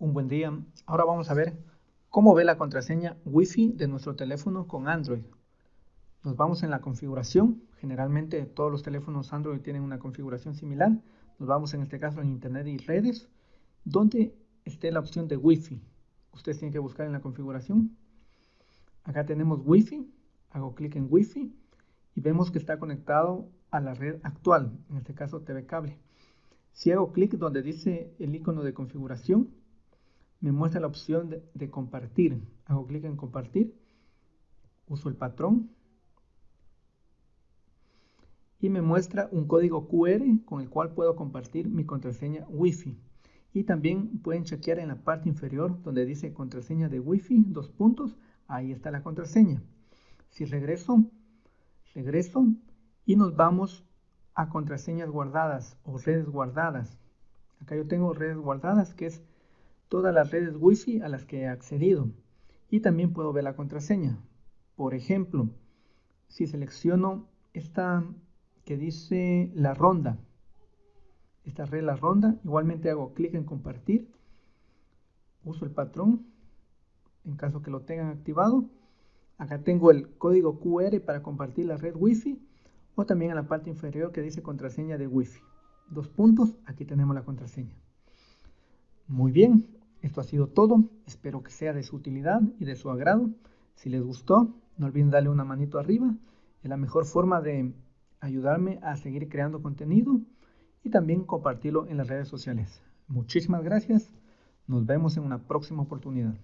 Un buen día. Ahora vamos a ver cómo ve la contraseña Wi-Fi de nuestro teléfono con Android. Nos vamos en la configuración. Generalmente todos los teléfonos Android tienen una configuración similar. Nos vamos en este caso en Internet y redes, donde esté la opción de Wi-Fi. Ustedes tienen que buscar en la configuración. Acá tenemos Wi-Fi. Hago clic en Wi-Fi y vemos que está conectado a la red actual, en este caso TV Cable. Si hago clic donde dice el icono de configuración, me muestra la opción de, compartir. Hago clic en compartir, uso el patrón y me muestra un código QR con el cual puedo compartir mi contraseña Wi-Fi. Y también pueden chequear en la parte inferior donde dice contraseña de Wi-Fi, dos puntos, ahí está la contraseña. Si regreso, regreso y nos vamos a contraseñas guardadas o redes guardadas. Acá yo tengo redes guardadas que es todas las redes Wi-Fi a las que he accedido y también puedo ver la contraseña. Por ejemplo, si selecciono esta que dice la ronda, esta red la ronda, igualmente hago clic en compartir, uso el patrón en caso que lo tengan activado. Acá tengo el código QR para compartir la red Wi-Fi o también en la parte inferior que dice contraseña de Wi-Fi. Dos puntos, aquí tenemos la contraseña. Muy bien, esto ha sido todo. Espero que sea de su utilidad y de su agrado. Si les gustó, no olviden darle una manito arriba. Es la mejor forma de ayudarme a seguir creando contenido y también compartirlo en las redes sociales. Muchísimas gracias. Nos vemos en una próxima oportunidad.